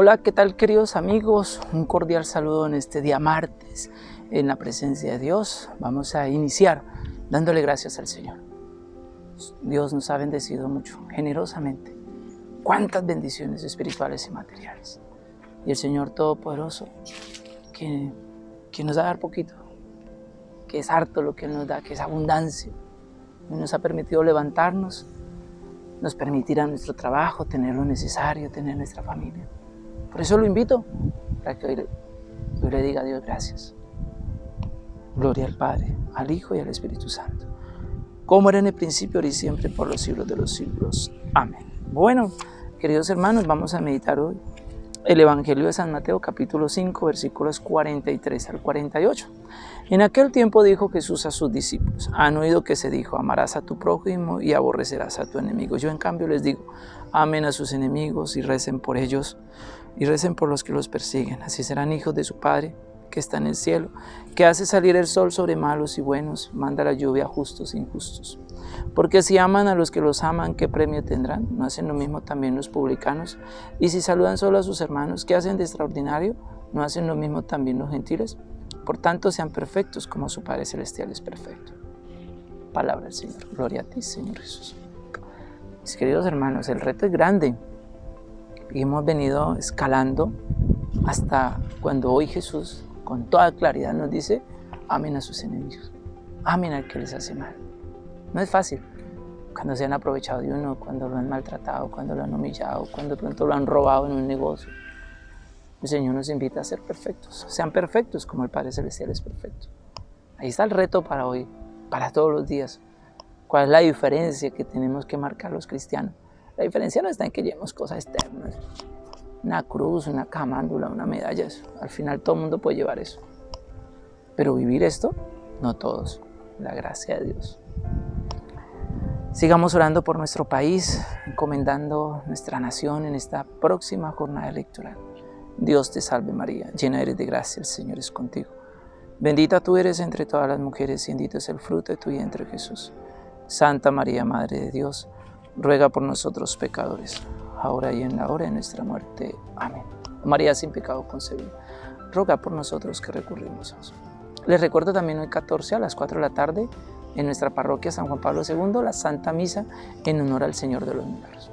Hola, ¿qué tal queridos amigos? Un cordial saludo en este día martes en la presencia de Dios. Vamos a iniciar dándole gracias al Señor. Dios nos ha bendecido mucho, generosamente. Cuántas bendiciones espirituales y materiales. Y el Señor Todopoderoso, que, que nos da dar poquito, que es harto lo que Él nos da, que es abundancia. Nos ha permitido levantarnos, nos permitirá nuestro trabajo, tener lo necesario, tener nuestra familia. Por eso lo invito, para que hoy, le diga a Dios gracias. Gloria al Padre, al Hijo y al Espíritu Santo. Como era en el principio, ahora y siempre, por los siglos de los siglos. Amén. Bueno, queridos hermanos, vamos a meditar hoy el Evangelio de San Mateo, capítulo 5, versículos 43 al 48. En aquel tiempo dijo Jesús a sus discípulos, han oído que se dijo, amarás a tu prójimo y aborrecerás a tu enemigo. Yo en cambio les digo, amen a sus enemigos y recen por ellos y recen por los que los persiguen. Así serán hijos de su Padre que está en el cielo, que hace salir el sol sobre malos y buenos, manda la lluvia a justos e injustos. Porque si aman a los que los aman, ¿qué premio tendrán? ¿No hacen lo mismo también los publicanos? Y si saludan solo a sus hermanos, ¿qué hacen de extraordinario? ¿No hacen lo mismo también los gentiles? Por tanto, sean perfectos como su Padre Celestial es perfecto. Palabra del Señor. Gloria a ti, Señor Jesús. Mis queridos hermanos, el reto es grande y hemos venido escalando hasta cuando hoy Jesús con toda claridad nos dice, amen a sus enemigos, amen al que les hace mal. No es fácil, cuando se han aprovechado de uno, cuando lo han maltratado, cuando lo han humillado, cuando de pronto lo han robado en un negocio. El Señor nos invita a ser perfectos, sean perfectos como el Padre Celestial es perfecto. Ahí está el reto para hoy, para todos los días. ¿Cuál es la diferencia que tenemos que marcar los cristianos? La diferencia no está en que llevemos cosas externas, una cruz, una camándula, una medalla, al final todo el mundo puede llevar eso. Pero vivir esto, no todos, la gracia de Dios. Sigamos orando por nuestro país, encomendando nuestra nación en esta próxima jornada electoral. Dios te salve María, llena eres de gracia, el Señor es contigo. Bendita tú eres entre todas las mujeres y bendito es el fruto de tu vientre Jesús. Santa María, Madre de Dios, ruega por nosotros pecadores, ahora y en la hora de nuestra muerte. Amén. María sin pecado concebida, ruega por nosotros que recurrimos a Dios. Les recuerdo también hoy 14 a las 4 de la tarde en nuestra parroquia San Juan Pablo II, la Santa Misa en honor al Señor de los Milagros.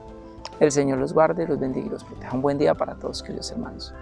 El Señor los guarde, los bendiga y los proteja. Un buen día para todos, queridos hermanos.